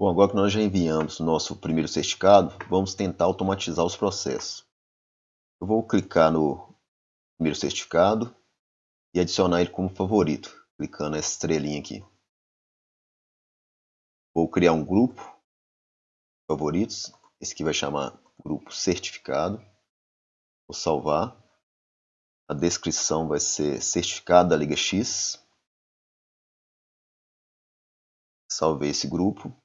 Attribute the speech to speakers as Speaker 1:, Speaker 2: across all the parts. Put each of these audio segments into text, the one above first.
Speaker 1: Bom, agora que nós já enviamos nosso primeiro certificado, vamos tentar automatizar os processos. Eu vou clicar no primeiro certificado e adicionar ele como favorito, clicando nessa estrelinha aqui. Vou criar um grupo, favoritos, esse aqui vai chamar grupo certificado. Vou salvar. A descrição vai ser certificado da Liga X. Salvei esse grupo.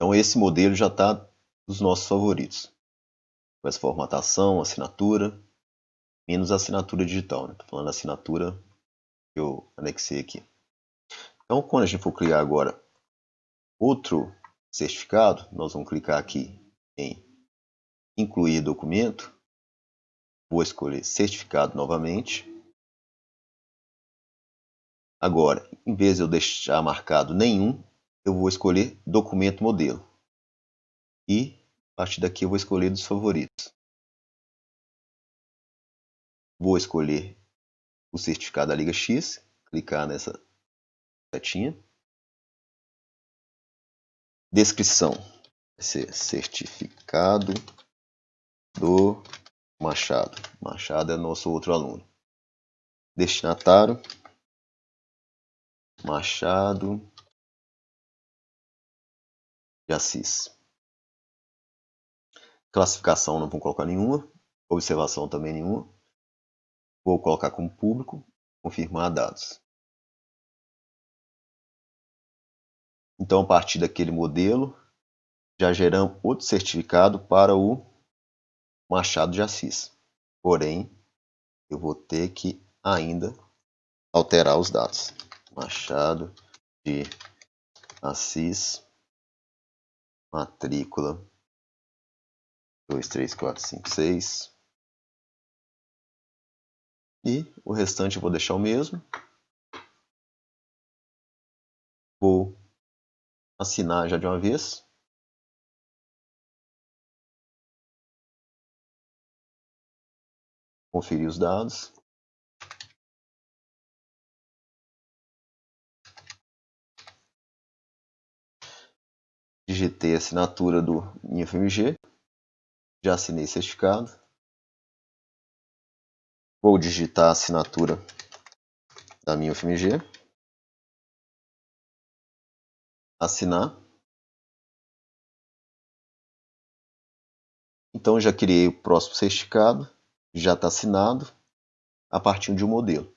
Speaker 1: Então esse modelo já está dos nossos favoritos. Com essa formatação, assinatura, menos assinatura digital. Estou né? falando da assinatura que eu anexei aqui. Então quando a gente for criar agora outro certificado, nós vamos clicar aqui em incluir documento. Vou escolher certificado novamente. Agora, em vez de eu deixar marcado nenhum, eu vou escolher documento modelo. E a partir daqui eu vou escolher dos favoritos. Vou escolher o certificado da Liga X, clicar nessa setinha. Descrição vai ser certificado do Machado. Machado é nosso outro aluno. Destinatário Machado de Assis. Classificação não vou colocar nenhuma. Observação também nenhuma. Vou colocar como público. Confirmar dados. Então, a partir daquele modelo, já geramos outro certificado para o Machado de Assis. Porém, eu vou ter que ainda alterar os dados. Machado de Assis matrícula dois, três, quatro, cinco, seis. E o restante eu vou deixar o mesmo. Vou assinar já de uma vez. Conferir os dados. A assinatura do minha FMG, já assinei certificado. Vou digitar a assinatura da minha FMG. Assinar. Então já criei o próximo certificado, já está assinado a partir de um modelo.